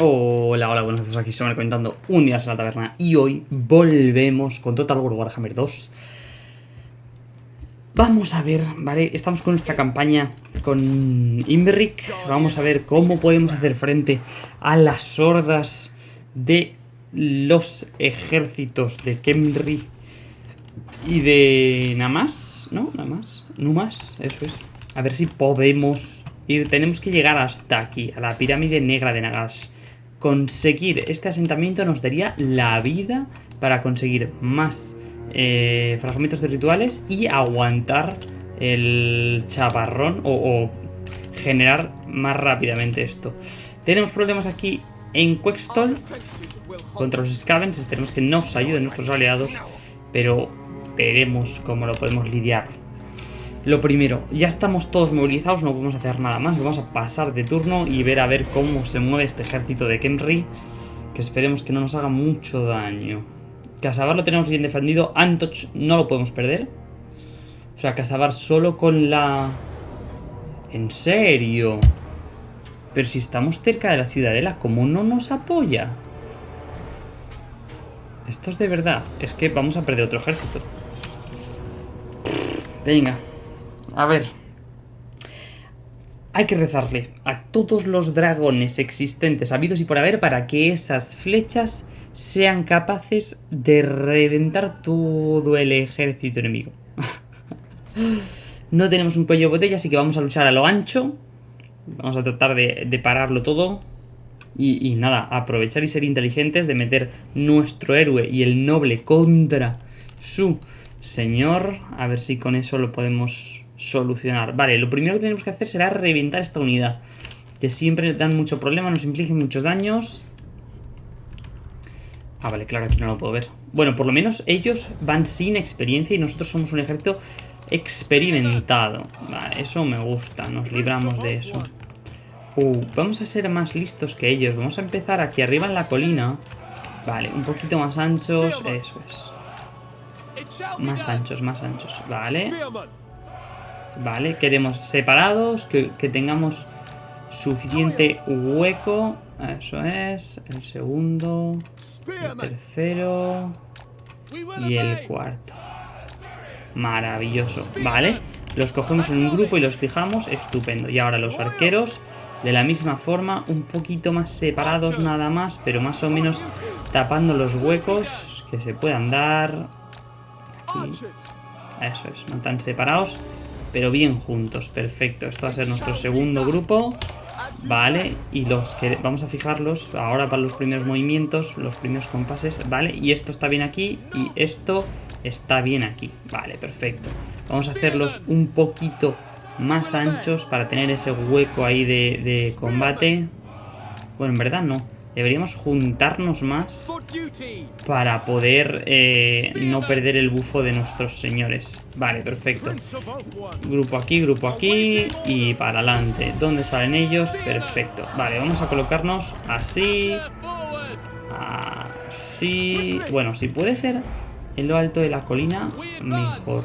Hola, hola, buenos días, aquí me comentando un día en la taberna y hoy volvemos con Total War Warhammer 2 Vamos a ver, ¿vale? Estamos con nuestra campaña con Imbrick Vamos a ver cómo podemos hacer frente a las hordas de los ejércitos de Kemri y de Namas, ¿no? Namas, Numas, eso es. A ver si podemos ir, tenemos que llegar hasta aquí, a la pirámide negra de Nagash conseguir este asentamiento nos daría la vida para conseguir más eh, fragmentos de rituales y aguantar el chaparrón o, generar más rápidamente esto. Tenemos problemas aquí en Quextol contra los Scavens. Esperemos que nos ayuden nuestros aliados, pero veremos cómo lo podemos lidiar. Lo primero, ya estamos todos movilizados, no podemos hacer nada más. Vamos a pasar de turno y ver a ver cómo se mueve este ejército de Kenry. Que esperemos que no nos haga mucho daño. Casabar lo tenemos bien defendido. Antoch no lo podemos perder. O sea, Casabar solo con la... ¿En serio? Pero si estamos cerca de la ciudadela, ¿cómo no nos apoya? Esto es de verdad. Es que vamos a perder otro ejército. Venga. A ver. Hay que rezarle a todos los dragones existentes, habidos y por haber, para que esas flechas sean capaces de reventar todo el ejército enemigo. no tenemos un cuello de botella, así que vamos a luchar a lo ancho. Vamos a tratar de, pararlo todo. Y, y, nada, aprovechar y ser inteligentes de meter nuestro héroe y el noble contra su señor. A ver si con eso lo podemos solucionar. Vale, lo primero que tenemos que hacer será reventar esta unidad. Que siempre dan mucho problema, nos infligen muchos daños. Ah, vale, claro, aquí no lo puedo ver. Bueno, por lo menos ellos van sin experiencia y nosotros somos un ejército experimentado. Vale, eso me gusta, nos libramos de eso. Uh, vamos a ser más listos que ellos. Vamos a empezar aquí arriba en la colina. Vale, un poquito más anchos, eso es. Más anchos, más anchos, vale. Vale, queremos separados, que, tengamos suficiente hueco. Eso es. El segundo. El tercero. Y el cuarto. Maravilloso. Vale. Los cogemos en un grupo y los fijamos. Estupendo. Y ahora los arqueros. De la misma forma. Un poquito más separados nada más. Pero más o menos tapando los huecos. Que se puedan dar. Eso es. No tan separados pero bien juntos, perfecto. Esto va a ser nuestro segundo grupo, ¿vale? Y los que vamos a fijarlos ahora para los primeros movimientos, los primeros compases, ¿vale? Y esto está bien aquí y esto está bien aquí, vale, perfecto. Vamos a hacerlos un poquito más anchos para tener ese hueco ahí de, de combate. Bueno, en verdad no. Deberíamos juntarnos más para poder eh, no perder el bufo de nuestros señores. Vale, perfecto. Grupo aquí, grupo aquí y para adelante. ¿Dónde salen ellos? Perfecto. Vale, vamos a colocarnos así. Así. Bueno, si puede ser en lo alto de la colina, mejor.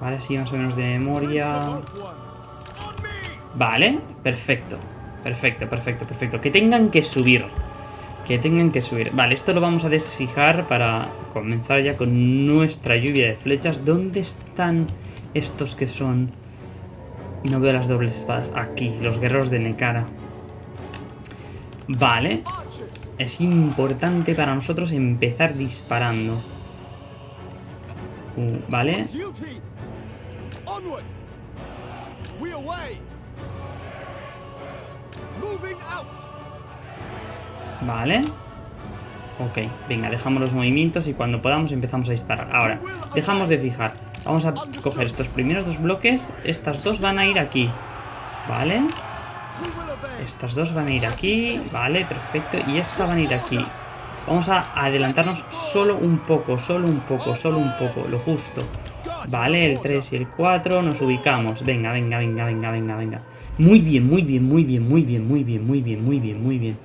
Vale, así más o menos de memoria. Vale, perfecto. Perfecto, perfecto, perfecto. Que tengan que subir. Que tengan que subir. Vale, esto lo vamos a desfijar para comenzar ya con nuestra lluvia de flechas. ¿Dónde están estos que son...? No veo las dobles espadas. Aquí, los guerreros de Nekara. Vale. Es importante para nosotros empezar disparando. Uh, vale. Vale. Ok, venga, dejamos los movimientos y cuando podamos empezamos a disparar. Ahora, dejamos de fijar. Vamos a coger estos primeros dos bloques. Estas dos van a ir aquí. Vale. Estas dos van a ir aquí. Vale, perfecto. Y esta van a ir aquí. Vamos a adelantarnos solo un poco, solo un poco, solo un poco, lo justo. Vale, el 3 y el 4, nos ubicamos. Venga, venga, venga, venga, venga, venga. Muy bien, muy bien, muy bien, muy bien, muy bien, muy bien, muy bien, muy bien.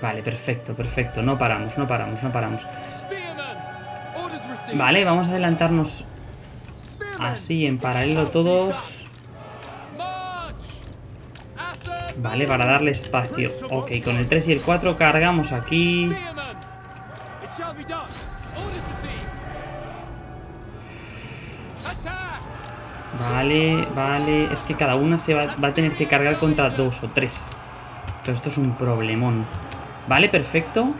Vale, perfecto, perfecto. No paramos, no paramos, no paramos. Vale, vamos a adelantarnos así en paralelo todos. Vale, para darle espacio. Ok, con el 3 y el 4 cargamos aquí. Vale, vale. Es que cada una se va, va, a tener que cargar contra dos o tres. Entonces esto es un problemón. Vale, perfecto.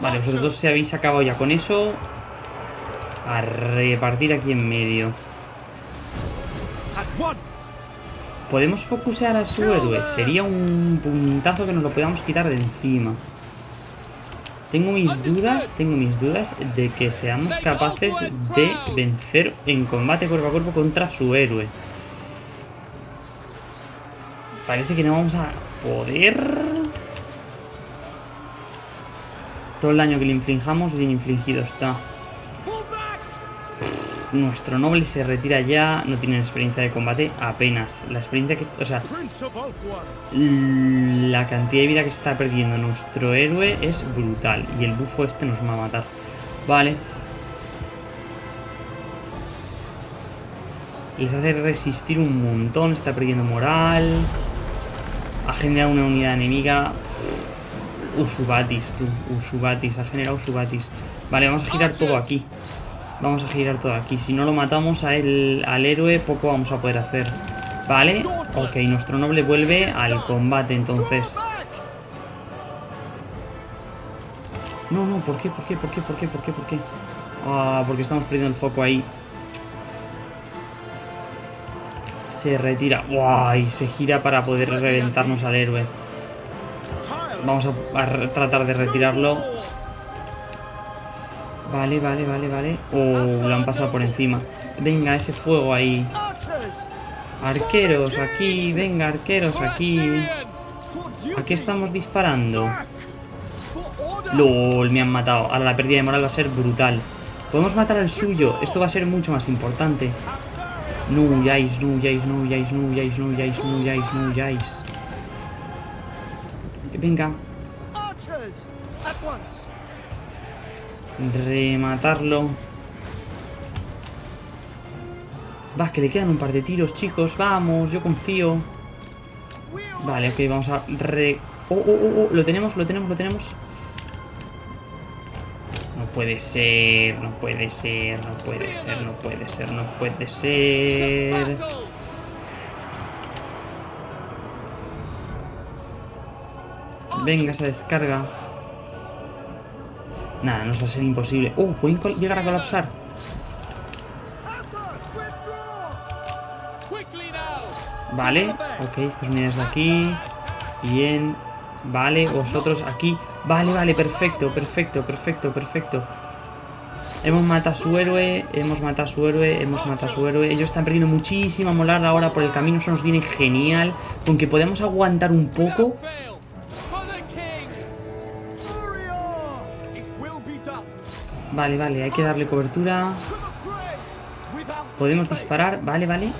Vale, vosotros dos se habéis acabado ya con eso. A repartir aquí en medio. Podemos focusear a su héroe. Sería un puntazo que nos lo podamos quitar de encima. Tengo mis dudas, tengo mis dudas de que seamos capaces de vencer en combate cuerpo a cuerpo contra su héroe. Parece que no vamos a poder... Todo el daño que le inflijamos, bien infligido está. Nuestro noble se retira ya, no tiene experiencia de combate apenas. La experiencia que... O sea, la cantidad de vida que está perdiendo nuestro héroe es brutal. Y el bufo este nos va a matar. Vale. Les hace resistir un montón, está perdiendo moral. Ha generado una unidad enemiga. Usubatis, tú. Usubatis, ha generado Usubatis. Vale, vamos a girar todo aquí. Vamos a girar todo aquí. Si no lo matamos a él, al héroe, poco vamos a poder hacer. Vale. Ok, nuestro noble vuelve al combate, entonces. No, no, ¿por qué? ¿Por qué? ¿Por qué? ¿Por qué? ¿Por qué? ¿Por qué? Ah, porque estamos perdiendo el foco ahí. Se retira. ¡Guay! Se gira para poder reventarnos al héroe. Vamos a, a tratar de retirarlo. Vale, vale, vale, vale. Oh, lo han pasado por encima. Venga, ese fuego ahí. Arqueros, aquí. Venga, arqueros, aquí. Aquí estamos disparando. LOL, me han matado. Ahora la pérdida de moral va a ser brutal. Podemos matar al suyo. Esto va a ser mucho más importante. No huyáis, no huyáis, no huyáis, no huyáis, no huyáis, no huyáis, no huyáis. Venga. Rematarlo. Va, que le quedan un par de tiros, chicos. Vamos, yo confío. Vale, ok, vamos a re... Oh, oh, oh, oh, lo tenemos, lo tenemos, lo tenemos. No puede ser, no puede ser, no puede ser, no puede ser, no puede ser. Venga, esa descarga. Nada, nos va a ser imposible. ¡Oh! ¿Pueden llegar a colapsar? Vale, ok, estas unidades de aquí. Bien, vale, vosotros aquí. Vale, vale, perfecto, perfecto, perfecto, perfecto. Hemos matado a su héroe, hemos matado a su héroe, hemos matado a su héroe. Ellos están perdiendo muchísima molar ahora por el camino, eso nos viene genial. Con que podemos aguantar un poco, Vale, vale, hay que darle cobertura. Podemos disparar, vale, vale.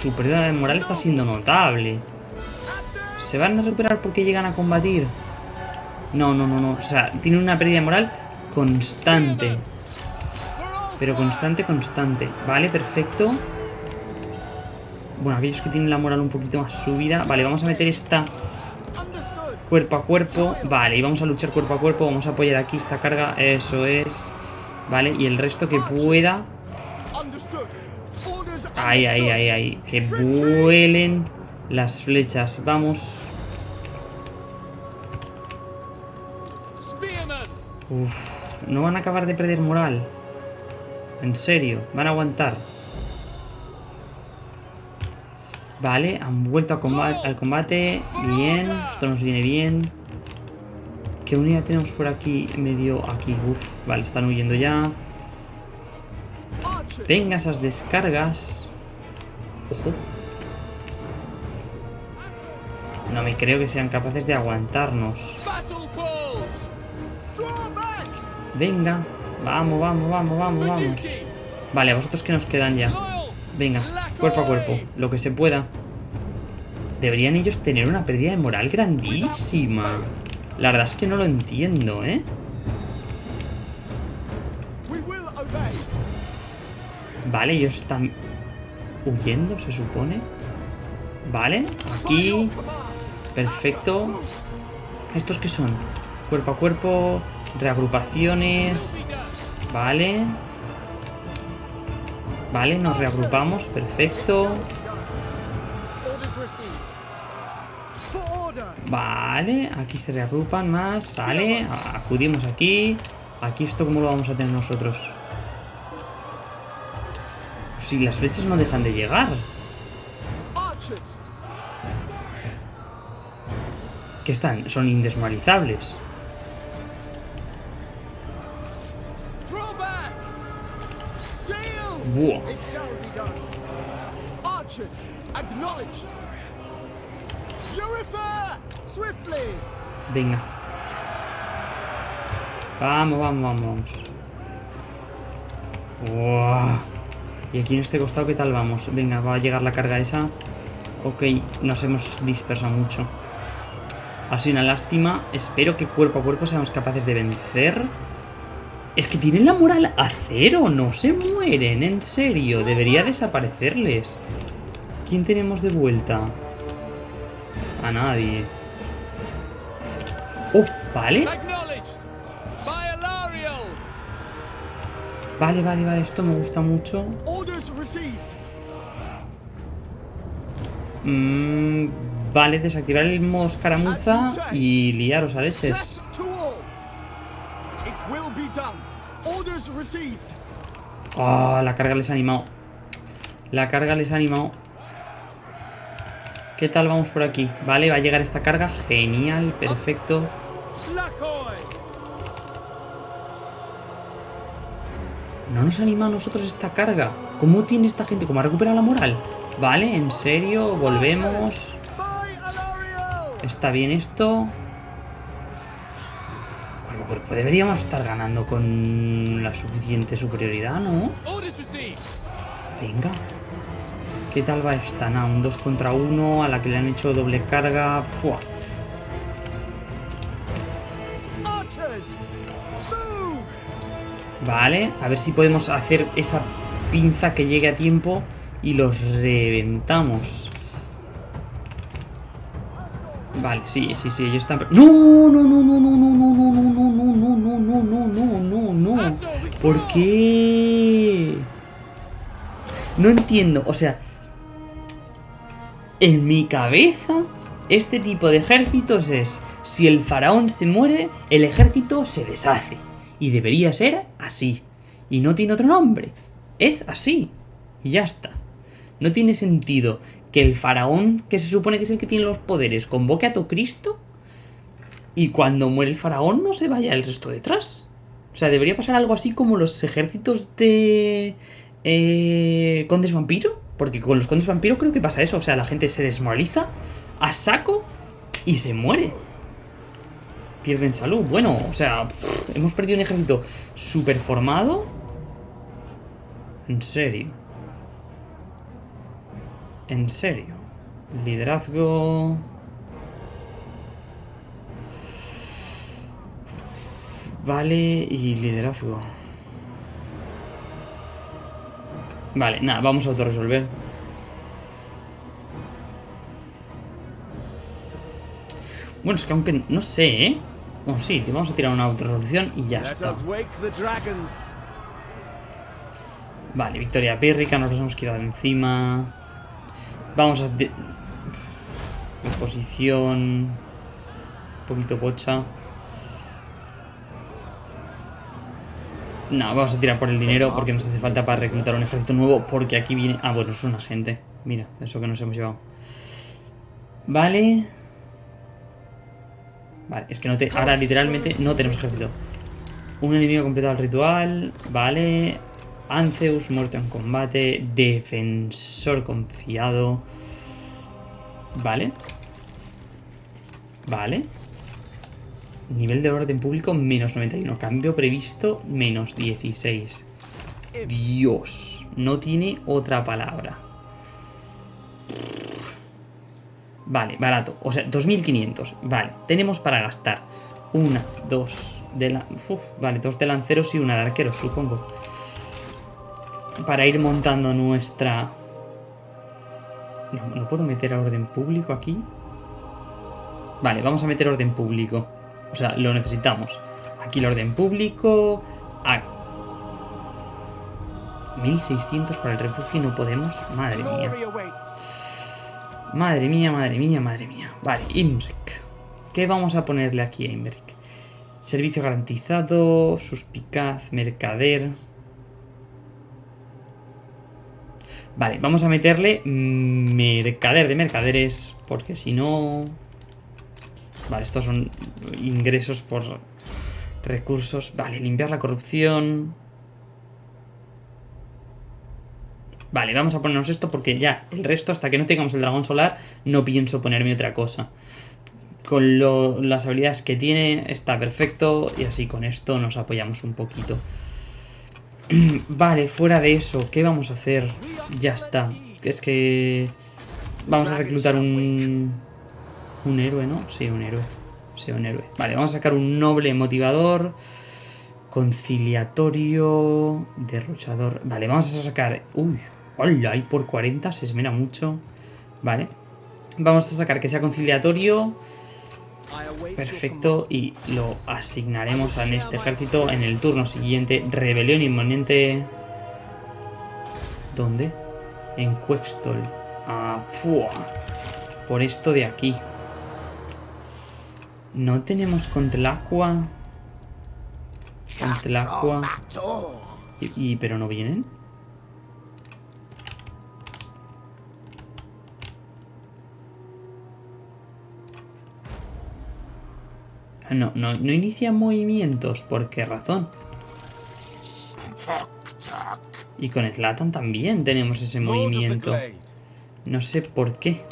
Su pérdida de moral está siendo notable. ¿Se van a recuperar porque llegan a combatir? No, no, no, no. O sea, tiene una pérdida de moral constante. Pero constante, constante. Vale, perfecto. Bueno, aquellos que tienen la moral un poquito más subida. Vale, vamos a meter esta Cuerpo a cuerpo. Vale, y vamos a luchar cuerpo a cuerpo. Vamos a apoyar aquí esta carga. Eso es. Vale, y el resto que pueda. Ahí, ahí, ahí, ahí. Que vuelen las flechas. Vamos. Uf, no van a acabar de perder moral. En serio, van a aguantar. Vale, han vuelto al combate. Bien, esto nos viene bien. ¿Qué unidad tenemos por aquí? Medio aquí. Uf, vale, están huyendo ya. Venga, esas descargas. Ojo. No me creo que sean capaces de aguantarnos. Venga. Vamos, vamos, vamos, vamos, vamos. Vale, a vosotros que nos quedan ya. Venga, cuerpo a cuerpo, lo que se pueda. Deberían ellos tener una pérdida de moral grandísima. La verdad es que no lo entiendo, ¿eh? Vale, ellos están huyendo, se supone. Vale, aquí. Perfecto. ¿Estos qué son? Cuerpo a cuerpo, reagrupaciones. Vale. Vale, nos reagrupamos, perfecto. Vale, aquí se reagrupan más. Vale, acudimos aquí. Aquí esto cómo lo vamos a tener nosotros. Si las flechas no dejan de llegar. ¿Qué están? Son indesmarizables. Buah. Venga. Vamos, vamos, vamos. Wow. Y aquí en este costado, ¿qué tal vamos? Venga, va a llegar la carga esa. Ok, nos hemos dispersado mucho. Ha sido una lástima. Espero que cuerpo a cuerpo seamos capaces de vencer. Es que tienen la moral a cero. No se mueren, en serio. Debería desaparecerles. ¿Quién tenemos de vuelta? A nadie. Oh, vale. Vale, vale, vale. Esto me gusta mucho. Mm, vale, desactivar el modo escaramuza y liaros a leches. Oh, la carga les ha animado. La carga les ha animado. ¿Qué tal vamos por aquí? Vale, va a llegar esta carga. Genial, perfecto. No nos anima a nosotros esta carga. ¿Cómo tiene esta gente? ¿Cómo ha recuperado la moral? Vale, en serio, volvemos. Está bien esto. Cuerpo deberíamos estar ganando con la suficiente superioridad, ¿no? Venga. ¿Qué tal va esta? Un 2 contra 1 a la que le han hecho doble carga. Vale, a ver si podemos hacer esa pinza que llegue a tiempo y los reventamos. Vale, sí, sí, sí, ellos están... ¡No, no, no, no, no, no, no, no, no, no, no, no, no, no, no, no, no! ¿Por qué? No entiendo, o sea... En mi cabeza, este tipo de ejércitos es... Si el faraón se muere, el ejército se deshace. Y debería ser así. Y no tiene otro nombre. Es así. Y ya está. No tiene sentido que el faraón, que se supone que es el que tiene los poderes, convoque a todo Cristo y cuando muere el faraón no se vaya el resto detrás. O sea, debería pasar algo así como los ejércitos de eh, condes vampiro. Porque con los condes vampiro creo que pasa eso. O sea, la gente se desmoraliza a saco y se muere pierden salud. Bueno, o sea, hemos perdido un ejército super formado. En serio. En serio. Liderazgo... Vale, y liderazgo. Vale, nada, vamos a autorresolver. Bueno, es que aunque... No sé, ¿eh? Bueno, sí, te vamos a tirar una resolución y ya está. Vale, victoria pírrica, nos los hemos quedado encima. Vamos a... De... Posición... Un poquito pocha. No, vamos a tirar por el dinero porque nos hace falta para reclutar un ejército nuevo. Porque aquí viene... Ah, bueno, es una gente. Mira, eso que nos hemos llevado. Vale. Vale, es que no te... Ahora literalmente no tenemos ejército. Un enemigo completado el ritual. Vale. Anceus muerto en combate. Defensor confiado. Vale. Vale. Nivel de orden público menos 91. Cambio previsto menos 16. Dios. No tiene otra palabra. Vale, barato. O sea, 2.500. Vale, tenemos para gastar una, dos de la... vale, dos de lanceros y una de arqueros, supongo. Para ir montando nuestra... No, ¿no puedo meter a orden público aquí? Vale, vamos a meter orden público. O sea, lo necesitamos. Aquí el orden público. Ah. 1600 para el refugio y no podemos. Madre mía. Madre mía, madre mía, madre mía. Vale, Imric. ¿Qué vamos a ponerle aquí a Imric? Servicio garantizado, suspicaz, mercader. Vale, vamos a meterle mercader de mercaderes, porque si no... Vale, estos son ingresos por recursos. Vale, limpiar la corrupción. Vale, vamos a ponernos esto porque ya el resto, hasta que no tengamos el dragón solar, no pienso ponerme otra cosa. Con las habilidades que tiene está perfecto y así con esto nos apoyamos un poquito. vale, fuera de eso, ¿qué vamos a hacer? Ya está. Es que... Vamos a reclutar un... Un héroe, ¿no? Sí, un héroe. Sí, un héroe. Vale, vamos a sacar un noble motivador. Conciliatorio. Derrochador. Vale, vamos a sacar... Uy, hola, ahí por 40 se esmera mucho. Vale. Vamos a sacar que sea conciliatorio. Perfecto, y lo asignaremos a este ejército en el turno siguiente. Rebelión inminente. ¿Dónde? En Quextol. Ah, Por esto de aquí. No tenemos Contlacua. Contlacua. Y, y, pero no vienen. No, no, no inicia movimientos. ¿Por qué razón? Y con Slatan también tenemos ese movimiento. No sé por qué.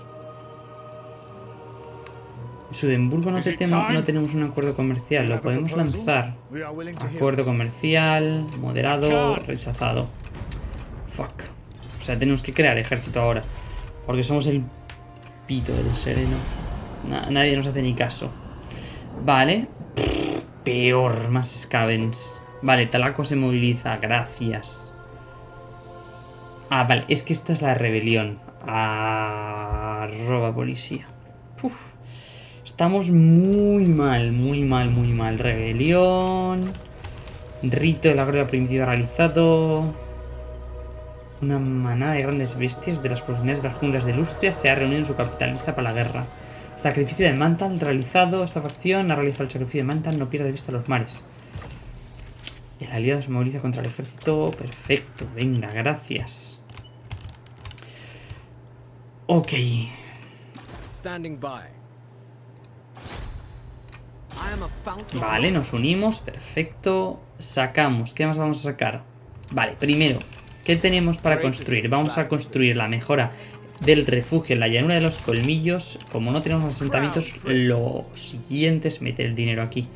Sudemburgo no, no tenemos un acuerdo comercial. Lo podemos lanzar. Acuerdo comercial, moderado, rechazado. Fuck. O sea, tenemos que crear ejército ahora. Porque somos el pito del sereno. nadie nos hace ni caso. Vale. Peor, más scavens. Vale, Talaco se moviliza, gracias. Ah, vale, es que esta es la rebelión. Arroba policía. Estamos muy mal, muy mal, muy mal. Rebelión. Rito de la gloria primitiva realizado. Una manada de grandes bestias de las profundidades de las junglas de Lustria se ha reunido en su capital lista para la guerra. Sacrificio de Mantal realizado. Esta facción ha realizado el sacrificio de Mantal. No pierde de vista los mares. El aliado se moviliza contra el ejército. Perfecto. Venga, gracias. Ok. Vale, nos unimos. Perfecto. Sacamos. ¿Qué más vamos a sacar? Vale, primero. ¿Qué tenemos para construir? Vamos a construir la mejora del refugio en la llanura de los colmillos. Como no tenemos asentamientos, lo siguiente es meter el dinero aquí.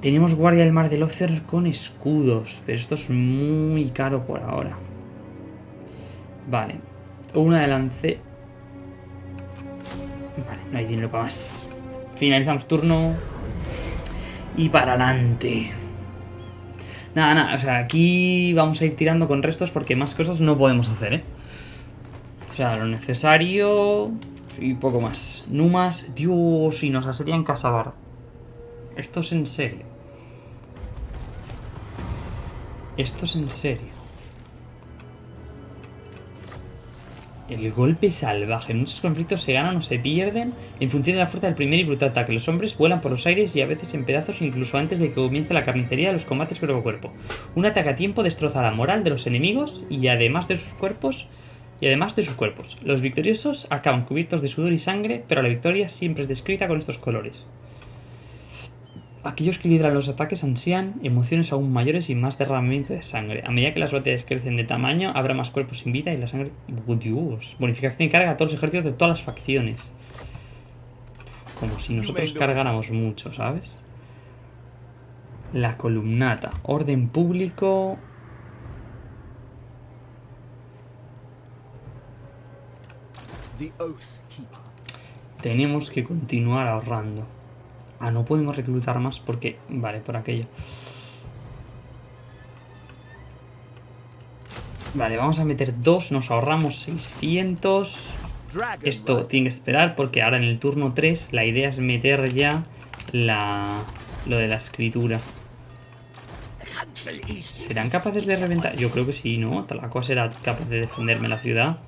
Tenemos guardia del mar del Ocer con escudos, pero esto es muy caro por ahora. Vale, una de lance. Vale, no hay dinero para más. Finalizamos turno. Y para adelante. Nada, nada, o sea, aquí vamos a ir tirando con restos porque más cosas no podemos hacer, ¿eh? Lo necesario y poco más. Numas, Dios, y nos asedian Casabar. Esto es en serio. Esto es en serio. El golpe salvaje. Muchos conflictos se ganan o se pierden en función de la fuerza del primer y brutal ataque. Los hombres vuelan por los aires y a veces en pedazos incluso antes de que comience la carnicería de los combates cuerpo a cuerpo. Un ataque a tiempo destroza la moral de los enemigos y además de sus cuerpos y además de sus cuerpos. Los victoriosos acaban cubiertos de sudor y sangre, pero la victoria siempre es descrita con estos colores. Aquellos que lideran los ataques ansían emociones aún mayores y más derramamiento de sangre. A medida que las batallas crecen de tamaño, habrá más cuerpos sin vida y la sangre... ¡Oh, Dios! Bonificación y carga a todos los ejércitos de todas las facciones. Como si nosotros cargáramos mucho, ¿sabes? La columnata. Orden público... Tenemos que continuar ahorrando. Ah, no podemos reclutar más porque... Vale, por aquello. Vale, vamos a meter dos, nos ahorramos 600. Esto tiene que esperar porque ahora en el turno 3 la idea es meter ya la, lo de la escritura. ¿Serán capaces de reventar? Yo creo que sí, ¿no? Talacoa será capaz de defenderme la ciudad.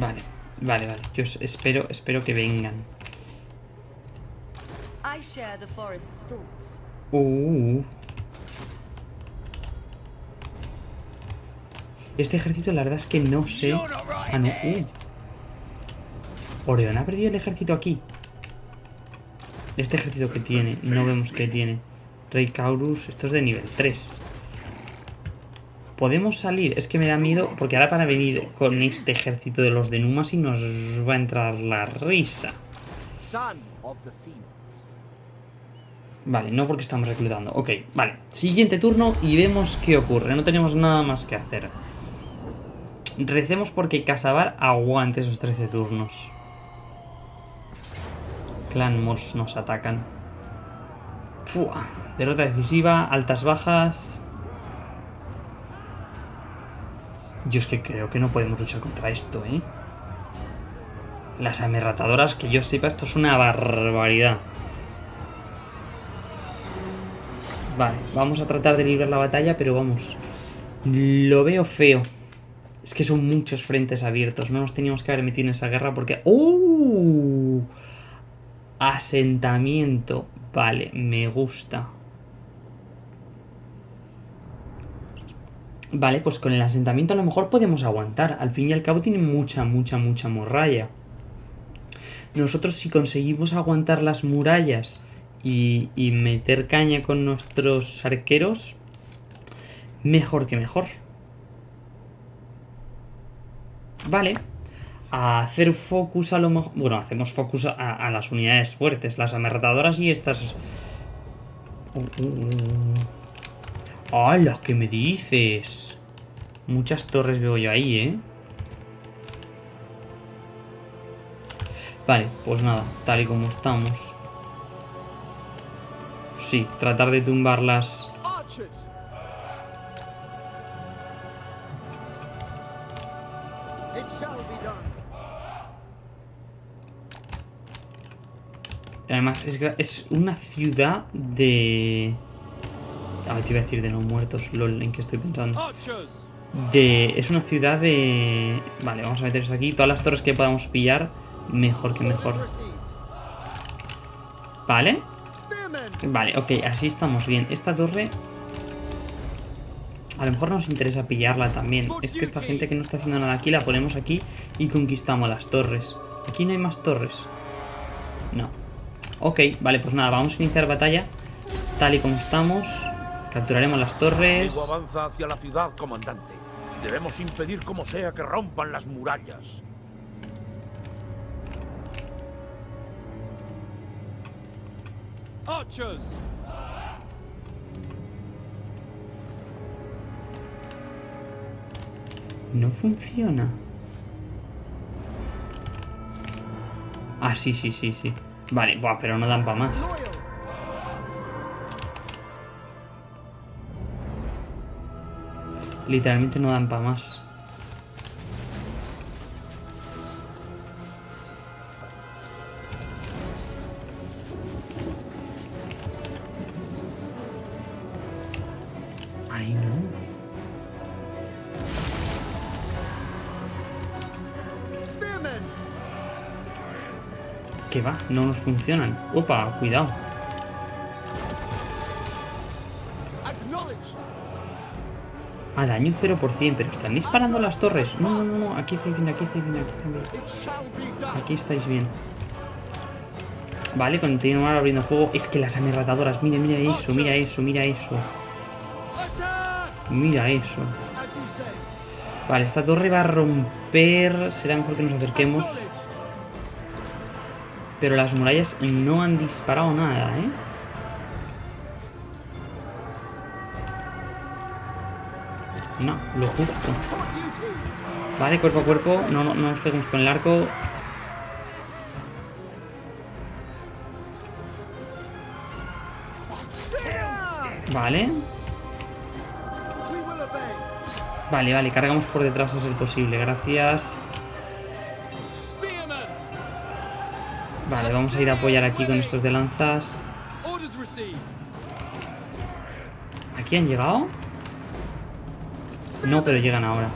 Vale, vale, vale. Yo espero, espero que vengan. Uh. Este ejército la verdad es que no sé... Ah, no. Uh. Oreón ha perdido el ejército aquí. Este ejército que tiene, no vemos que tiene. Rey Caurus, esto es de nivel 3. Podemos salir, es que me da miedo porque ahora para venir con este ejército de los de Numas y nos va a entrar la risa. Vale, no porque estamos reclutando. Ok, vale. Siguiente turno y vemos qué ocurre. No tenemos nada más que hacer. Recemos porque Casabar aguante esos 13 turnos. Clan Mors nos atacan. Fua. Derrota decisiva, altas bajas. Yo es que creo que no podemos luchar contra esto, ¿eh? Las amerratadoras, que yo sepa, esto es una barbaridad. Vale, vamos a tratar de librar la batalla, pero vamos. Lo veo feo. Es que son muchos frentes abiertos. No nos teníamos que haber metido en esa guerra porque... ¡Uh! Asentamiento. Vale, me gusta. Vale, pues con el asentamiento a lo mejor podemos aguantar. Al fin y al cabo tiene mucha, mucha, mucha muralla. Nosotros si conseguimos aguantar las murallas y, y meter caña con nuestros arqueros, mejor que mejor. Vale. A hacer focus a lo mejor... Bueno, hacemos focus a, las unidades fuertes. Las amerratadoras y estas... Uh, uh, uh. ¡Hala! ¿Qué me dices? Muchas torres veo yo ahí, ¿eh? Vale, pues nada, tal y como estamos. Sí, tratar de tumbarlas. Además, es, es una ciudad de... Ah, te iba a decir de no muertos, lol, en qué estoy pensando. De... Es una ciudad de... Vale, vamos a meterse aquí. Todas las torres que podamos pillar, mejor que mejor. Vale. Vale, ok, así estamos bien. Esta torre... A lo mejor nos interesa pillarla también. Es que esta gente que no está haciendo nada aquí, la ponemos aquí y conquistamos las torres. Aquí no hay más torres. No. Ok, vale, pues nada, vamos a iniciar batalla tal y como estamos. Capturaremos las torres. avanza hacia la ciudad, comandante. Debemos impedir como sea que rompan las murallas. No funciona. Ah, sí, sí, sí, sí. Vale, buah, pero no dan para más. Literalmente no dan para más. Ay, no. ¿Qué va? No nos funcionan. Opa, cuidado. A daño 0%, pero están disparando las torres. No, no, no, no. Aquí estáis bien, aquí estáis bien, aquí estáis bien. Aquí estáis bien. Vale, continuar abriendo fuego. Es que las amerratadoras, mira, mira eso, mira eso, mira eso. Mira eso. Vale, esta torre va a romper. Será mejor que nos acerquemos. Pero las murallas no han disparado nada, ¿eh? No, lo justo. Vale, cuerpo a cuerpo. No, no, no nos peguemos con el arco. Vale. Vale, vale, cargamos por detrás a ser posible. Gracias. Vale, vamos a ir a apoyar aquí con estos de lanzas. ¿Aquí han llegado? No, pero llegan ahora.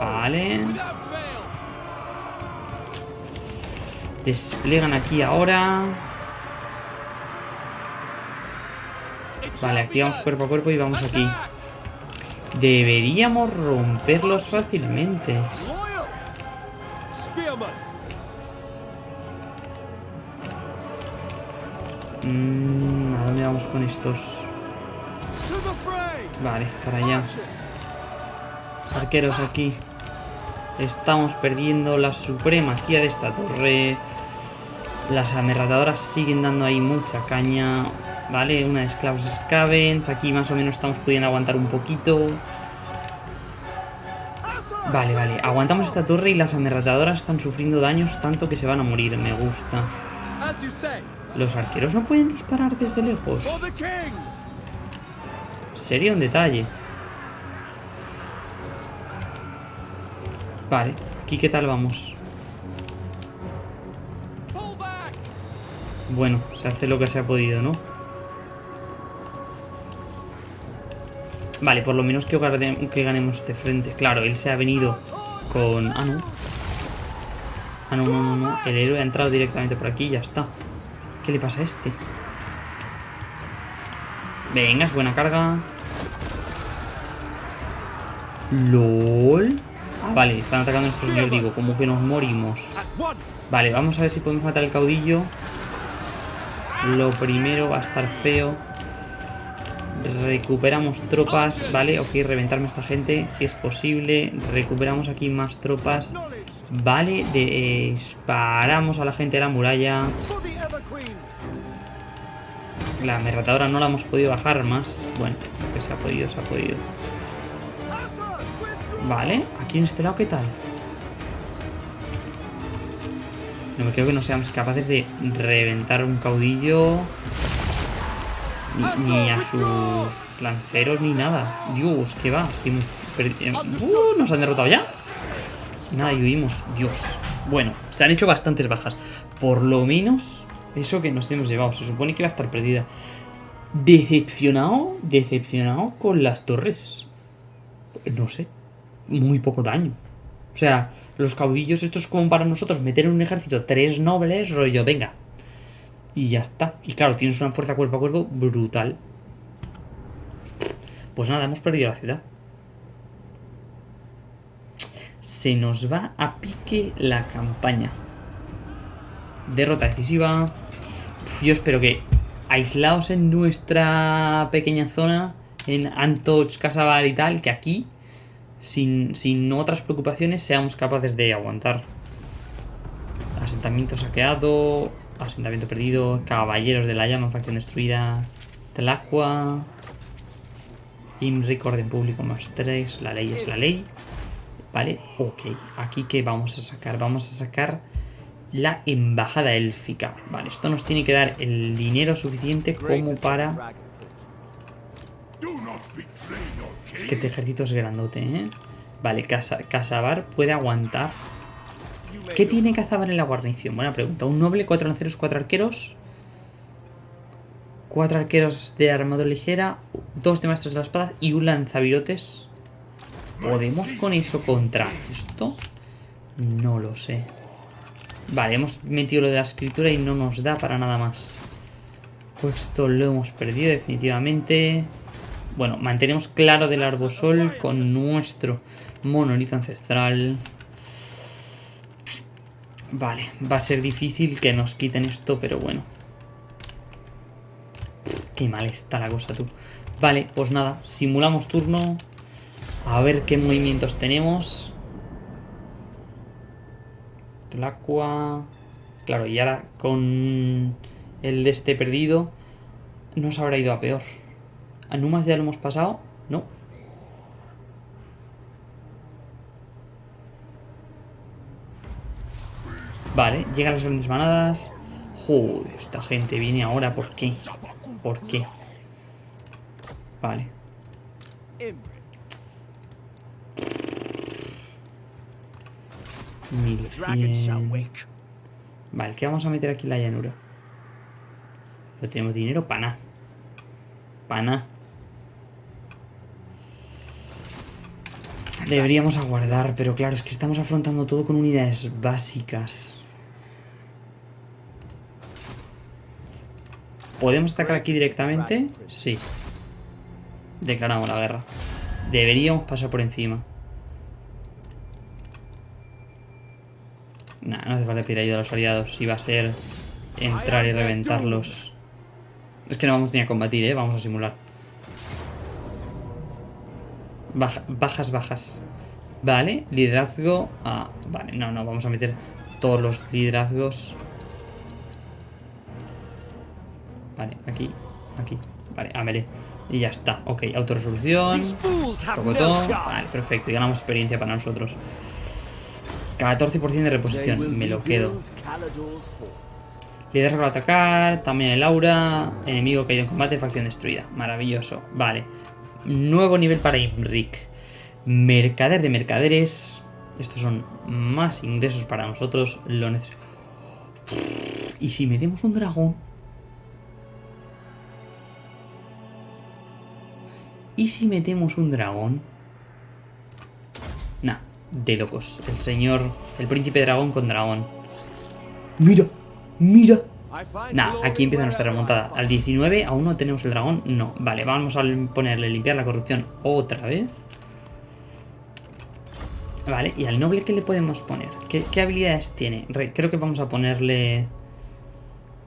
Vale. Despliegan aquí ahora. Vale, aquí vamos cuerpo a cuerpo y vamos aquí. Deberíamos romperlos fácilmente. Mm, ¿A dónde vamos con estos? Vale, para allá. Arqueros aquí. Estamos perdiendo la supremacía de esta torre. Las amerratadoras siguen dando ahí mucha caña. Vale, una de esclavos scavens. Aquí más o menos estamos pudiendo aguantar un poquito. Vale, vale. Aguantamos esta torre y las amerratadoras están sufriendo daños tanto que se van a morir. Me gusta. Los arqueros no pueden disparar desde lejos. Sería un detalle. Vale, aquí qué tal vamos. Bueno, se hace lo que se ha podido, ¿no? Vale, por lo menos que, que ganemos este frente. Claro, él se ha venido con... Ah, no. Ah, no, no, no, no. El héroe ha entrado directamente por aquí y ya está. ¿Qué le pasa a este? Venga, es buena carga. LOL. Ah, vale, están atacando a nuestros yo digo, como que nos morimos. Vale, vamos a ver si podemos matar al caudillo. Lo primero va a estar feo. Recuperamos tropas, vale, ok, reventarme a esta gente si es posible. Recuperamos aquí más tropas. Vale, disparamos a la gente de la muralla. La amerratadora no la hemos podido bajar más. Bueno, que se ha podido, se ha podido. Vale, aquí en este lado, ¿qué tal? No me creo que no seamos capaces de reventar un caudillo. Ni, a sus lanceros ni nada. Dios, ¿qué va? Eh, uh, ¿Nos han derrotado ya? Nada, y huimos. Dios. Bueno, se han hecho bastantes bajas. Por lo menos eso que nos hemos llevado. Se supone que iba a estar perdida. Decepcionado, decepcionado con las torres. No sé muy poco daño. O sea, los caudillos estos como para nosotros meter en un ejército tres nobles, rollo, venga. Y ya está. Y claro, tienes una fuerza cuerpo a cuerpo brutal. Pues nada, hemos perdido la ciudad. Se nos va a pique la campaña. Derrota decisiva. yo espero que aislados en nuestra pequeña zona, en Antoch, Casabar y tal, que aquí sin, otras preocupaciones seamos capaces de aguantar. Asentamiento saqueado, asentamiento perdido, caballeros de la llama, facción destruida, Telacua, Imric, orden público más 3, la ley es la ley. Vale, ok. Aquí que vamos a sacar? Vamos a sacar la embajada élfica. Vale, esto nos tiene que dar el dinero suficiente como para es que este ejército es grandote, ¿eh? Vale, Casabar puede aguantar. ¿Qué tiene Casabar en la guarnición? Buena pregunta. Un noble, cuatro lanceros, cuatro arqueros. Cuatro arqueros de armadura ligera, dos de maestros de la espada y un lanzavirotes. ¿Podemos con eso contra esto? No lo sé. Vale, hemos metido lo de la escritura y no nos da para nada más. Pues esto lo hemos perdido definitivamente. Bueno, mantenemos claro del arbosol con nuestro monolito ancestral. Vale, va a ser difícil que nos quiten esto, pero bueno. Qué mal está la cosa, tú. Vale, pues nada, simulamos turno. A ver qué movimientos tenemos. Tlacua. Claro, y ahora con el de este perdido, nos habrá ido a peor. ¿A Numas ya lo hemos pasado? No. Vale, llegan las grandes manadas. Joder, esta gente viene ahora, ¿por qué? ¿Por qué? Vale. Mil Vale, ¿qué vamos a meter aquí en la llanura? No tenemos dinero para nada. Para. Deberíamos aguardar, pero claro, es que estamos afrontando todo con unidades básicas. ¿Podemos atacar aquí directamente? Sí. Declaramos la guerra. Deberíamos pasar por encima. Nah, no hace falta pedir ayuda a los aliados. Iba a ser entrar y reventarlos. Es que no vamos ni a combatir, ¿eh? Vamos a simular. Bajas, bajas. Vale, liderazgo. Ah, vale, no, no, vamos a meter todos los liderazgos. Vale, aquí, aquí. Vale, a Y ya está. Ok, autorresolución. Vale, perfecto. Y ganamos experiencia para nosotros. 14% de reposición. Me lo quedo. Liderazgo al atacar. También el aura. Enemigo caído en combate. Facción destruida. Maravilloso. Vale. Nuevo nivel para Imric. Mercader de mercaderes. Estos son más ingresos para nosotros. Lo. Y si metemos un dragón. ¿Y si metemos un dragón? Nah, de locos. El señor, el príncipe dragón con dragón. Mira, mira. Nah, aquí empieza nuestra remontada. Al 19 aún no tenemos el dragón. No, vale, vamos a ponerle limpiar la corrupción otra vez. Vale, ¿y al noble qué le podemos poner? ¿Qué, habilidades tiene? creo que vamos a ponerle...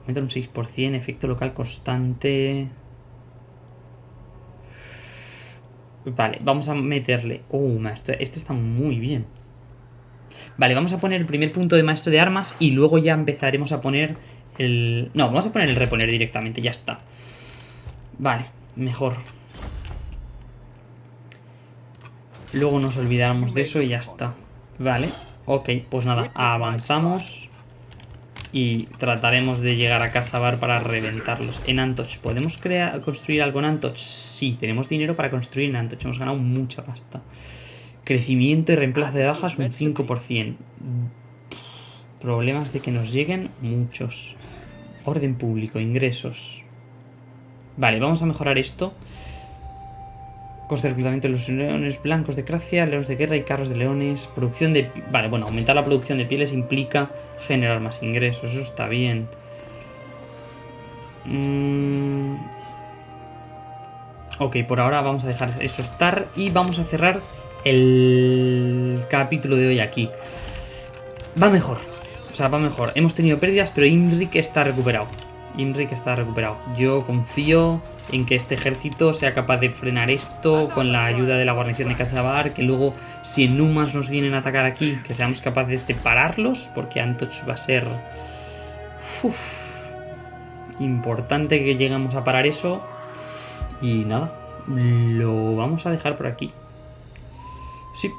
Meter un 6%, efecto local constante... Vale, vamos a meterle... Uh, maestro, este está muy bien. Vale, vamos a poner el primer punto de maestro de armas y luego ya empezaremos a poner No, vamos a poner el reponer directamente, ya está. Vale, mejor. Luego nos olvidamos de eso y ya está. Vale, ok, pues nada, avanzamos. Y trataremos de llegar a Casa Bar para reventarlos. En Antoch, ¿podemos crear, construir algo en Antoch? Sí, tenemos dinero para construir en Antoch. Hemos ganado mucha pasta. Crecimiento y reemplazo de bajas un 5%. Problemas de que nos lleguen muchos. Orden público, ingresos. Vale, vamos a mejorar esto. Coste de reclutamiento de los leones blancos de Cracia, leones de guerra y carros de leones. Producción de... Vale, bueno, aumentar la producción de pieles implica generar más ingresos. Eso está bien. Mm. Ok, por ahora vamos a dejar eso estar y vamos a cerrar el capítulo de hoy aquí. Va mejor. O sea, va mejor. Hemos tenido pérdidas, pero Imrik está recuperado. Imrik está recuperado. Yo confío en que este ejército sea capaz de frenar esto con la ayuda de la guarnición de Casabar, que luego si en Numas nos vienen a atacar aquí, que seamos capaces de pararlos, porque Antoch va a ser importante que lleguemos a parar eso. Y nada, lo vamos a dejar por aquí. Sí.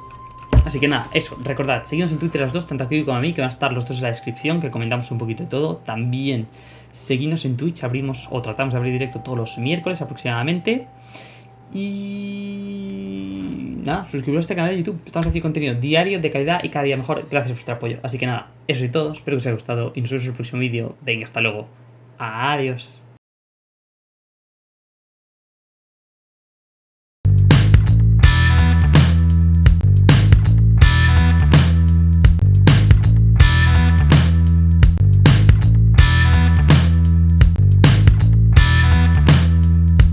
Así que nada, eso, recordad, seguimos en Twitter los dos, tanto aquí como a mí, que van a estar los dos en la descripción, que comentamos un poquito de todo. También Seguimos en Twitch, abrimos o tratamos de abrir directo todos los miércoles aproximadamente. Y nada, suscribiros a este canal de YouTube. Estamos haciendo contenido diario, de calidad y cada día mejor gracias a vuestro apoyo. Así que nada, eso y todo. Espero que os haya gustado y nos vemos en el próximo vídeo. Venga, hasta luego. Adiós.